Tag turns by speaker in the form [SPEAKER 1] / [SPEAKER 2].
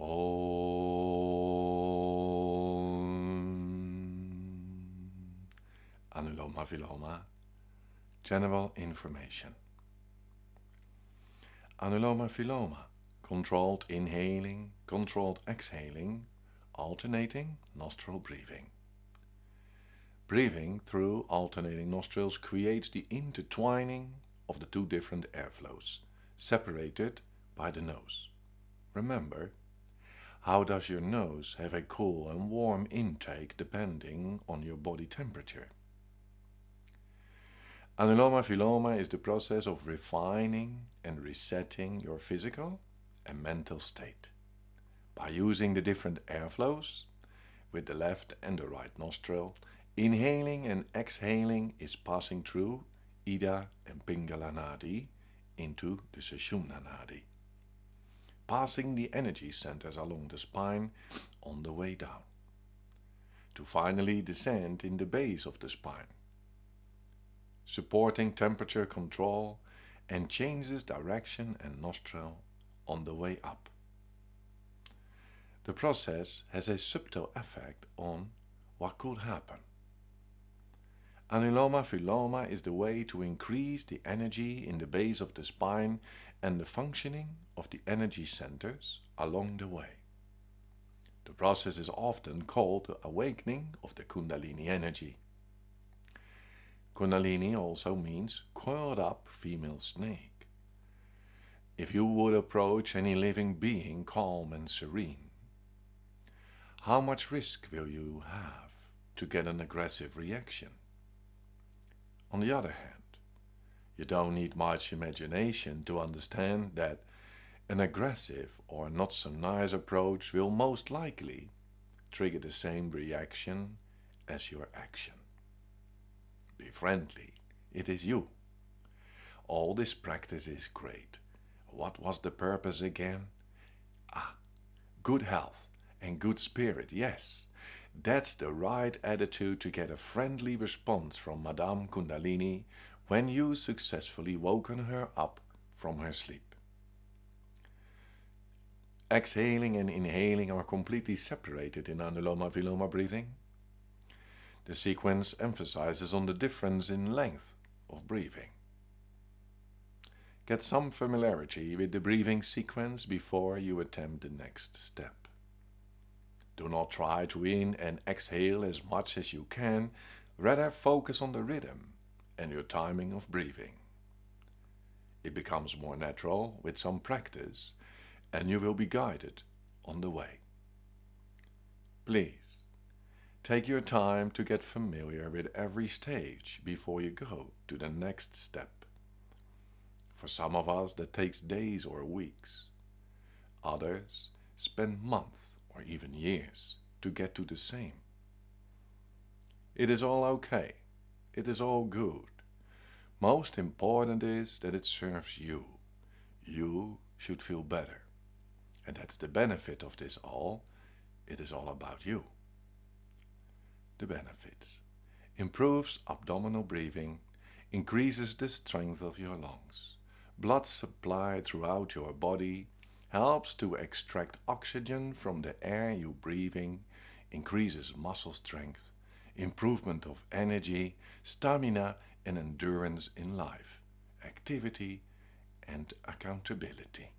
[SPEAKER 1] Om. Anuloma Viloma. General information. Anuloma Viloma. Controlled inhaling, controlled exhaling, alternating nostril breathing. Breathing through alternating nostrils creates the intertwining of the two different airflows, separated by the nose. Remember, how does your nose have a cool and warm intake depending on your body temperature? Anuloma Viloma is the process of refining and resetting your physical and mental state by using the different airflows with the left and the right nostril. Inhaling and exhaling is passing through Ida and Pingala Nadi into the Sushumna Nadi passing the energy centers along the spine on the way down, to finally descend in the base of the spine, supporting temperature control and changes direction and nostril on the way up. The process has a subtle effect on what could happen. Anuloma Viloma is the way to increase the energy in the base of the spine and the functioning of the energy centers along the way. The process is often called the awakening of the Kundalini energy. Kundalini also means coiled up female snake. If you would approach any living being calm and serene, how much risk will you have to get an aggressive reaction? On the other hand, you don't need much imagination to understand that an aggressive or not so nice approach will most likely trigger the same reaction as your action. Be friendly, it is you. All this practice is great. What was the purpose again? Ah, good health and good spirit, yes. That's the right attitude to get a friendly response from Madame Kundalini when you successfully woken her up from her sleep. Exhaling and inhaling are completely separated in Anuloma Viloma breathing. The sequence emphasizes on the difference in length of breathing. Get some familiarity with the breathing sequence before you attempt the next step. Do not try to in and exhale as much as you can, rather focus on the rhythm and your timing of breathing. It becomes more natural with some practice and you will be guided on the way. Please, take your time to get familiar with every stage before you go to the next step. For some of us that takes days or weeks. Others spend months or even years to get to the same. It is all okay it is all good. Most important is that it serves you. You should feel better. And that's the benefit of this all. It is all about you. The benefits. Improves abdominal breathing, increases the strength of your lungs. Blood supply throughout your body helps to extract oxygen from the air you breathing, increases muscle strength, improvement of energy, stamina and endurance in life, activity and accountability.